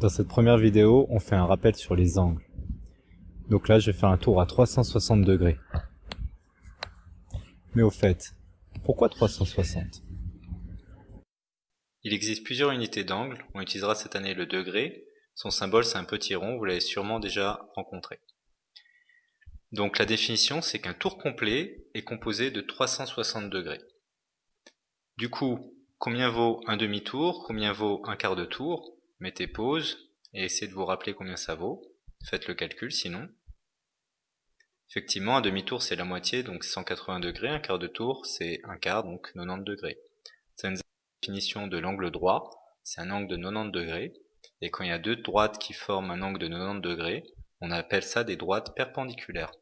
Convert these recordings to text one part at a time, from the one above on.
Dans cette première vidéo, on fait un rappel sur les angles. Donc là, je vais faire un tour à 360 degrés. Mais au fait, pourquoi 360 Il existe plusieurs unités d'angle. On utilisera cette année le degré. Son symbole, c'est un petit rond. Vous l'avez sûrement déjà rencontré. Donc la définition, c'est qu'un tour complet est composé de 360 degrés. Du coup, combien vaut un demi-tour? Combien vaut un quart de tour? Mettez pause et essayez de vous rappeler combien ça vaut. Faites le calcul sinon. Effectivement, un demi-tour c'est la moitié, donc 180 degrés. Un quart de tour c'est un quart, donc 90 degrés. C'est une définition de l'angle droit. C'est un angle de 90 degrés. Et quand il y a deux droites qui forment un angle de 90 degrés, on appelle ça des droites perpendiculaires.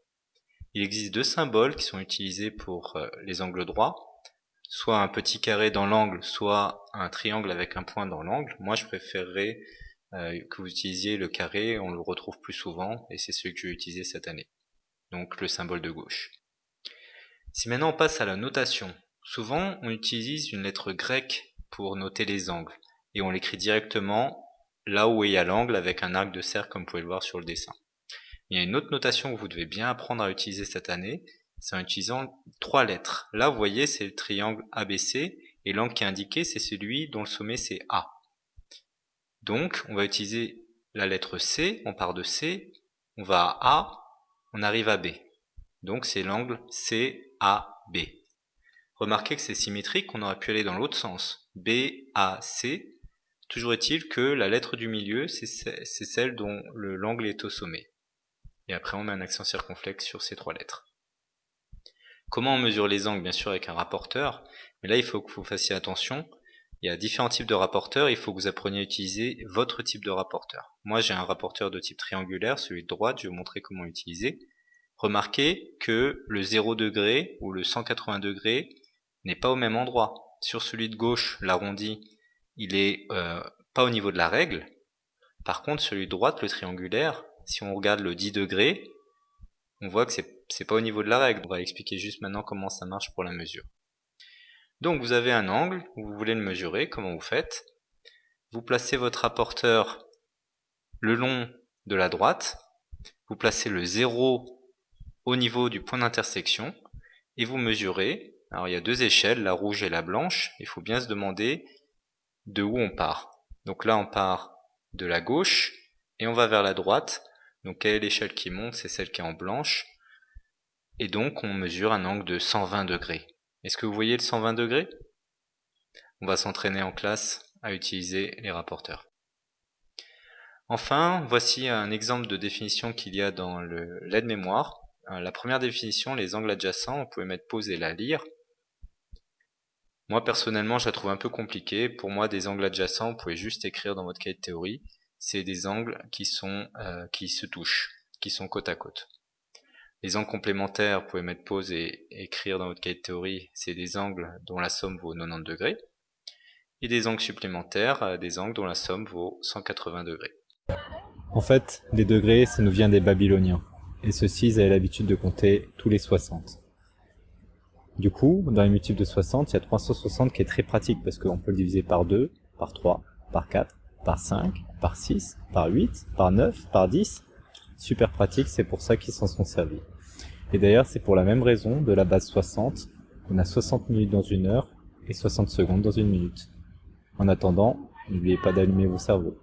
Il existe deux symboles qui sont utilisés pour euh, les angles droits soit un petit carré dans l'angle, soit un triangle avec un point dans l'angle. Moi, je préférerais euh, que vous utilisiez le carré, on le retrouve plus souvent, et c'est celui que je vais utiliser cette année. Donc le symbole de gauche. Si maintenant on passe à la notation, souvent on utilise une lettre grecque pour noter les angles, et on l'écrit directement là où il y a l'angle avec un arc de cercle comme vous pouvez le voir sur le dessin. Il y a une autre notation que vous devez bien apprendre à utiliser cette année, c'est en utilisant trois lettres. Là, vous voyez, c'est le triangle ABC, et l'angle qui est indiqué, c'est celui dont le sommet c'est A. Donc, on va utiliser la lettre C, on part de C, on va à A, on arrive à B. Donc, c'est l'angle CAB. Remarquez que c'est symétrique, on aurait pu aller dans l'autre sens. BAC. Toujours est-il que la lettre du milieu, c'est celle dont l'angle est au sommet. Et après, on met un accent circonflexe sur ces trois lettres. Comment on mesure les angles Bien sûr avec un rapporteur, mais là il faut que vous fassiez attention. Il y a différents types de rapporteurs, il faut que vous appreniez à utiliser votre type de rapporteur. Moi j'ai un rapporteur de type triangulaire, celui de droite, je vais vous montrer comment l'utiliser. Remarquez que le 0 degré ou le 180 degrés n'est pas au même endroit. Sur celui de gauche, l'arrondi, il est euh, pas au niveau de la règle. Par contre, celui de droite, le triangulaire, si on regarde le 10 degrés, on voit que c'est pas au niveau de la règle. On va expliquer juste maintenant comment ça marche pour la mesure. Donc vous avez un angle, vous voulez le mesurer, comment vous faites Vous placez votre rapporteur le long de la droite, vous placez le 0 au niveau du point d'intersection, et vous mesurez, alors il y a deux échelles, la rouge et la blanche, il faut bien se demander de où on part. Donc là on part de la gauche, et on va vers la droite, donc quelle est l'échelle qui monte? C'est celle qui est en blanche. Et donc on mesure un angle de 120 degrés. Est-ce que vous voyez le 120 degrés? On va s'entraîner en classe à utiliser les rapporteurs. Enfin, voici un exemple de définition qu'il y a dans l'aide-mémoire. Euh, la première définition, les angles adjacents, on pouvait mettre pause et la lire. Moi personnellement, je la trouve un peu compliquée. Pour moi, des angles adjacents, vous pouvez juste écrire dans votre cahier de théorie c'est des angles qui, sont, euh, qui se touchent, qui sont côte à côte. Les angles complémentaires, vous pouvez mettre pause et écrire dans votre cahier de théorie, c'est des angles dont la somme vaut 90 degrés. Et des angles supplémentaires, euh, des angles dont la somme vaut 180 degrés. En fait, les degrés, ça nous vient des Babyloniens. Et ceux-ci, avaient l'habitude de compter tous les 60. Du coup, dans les multiples de 60, il y a 360 qui est très pratique parce qu'on peut le diviser par 2, par 3, par 4, par 5, par 6, par 8, par 9, par 10. Super pratique, c'est pour ça qu'ils s'en sont servis. Et d'ailleurs, c'est pour la même raison de la base 60. On a 60 minutes dans une heure et 60 secondes dans une minute. En attendant, n'oubliez pas d'allumer vos cerveaux.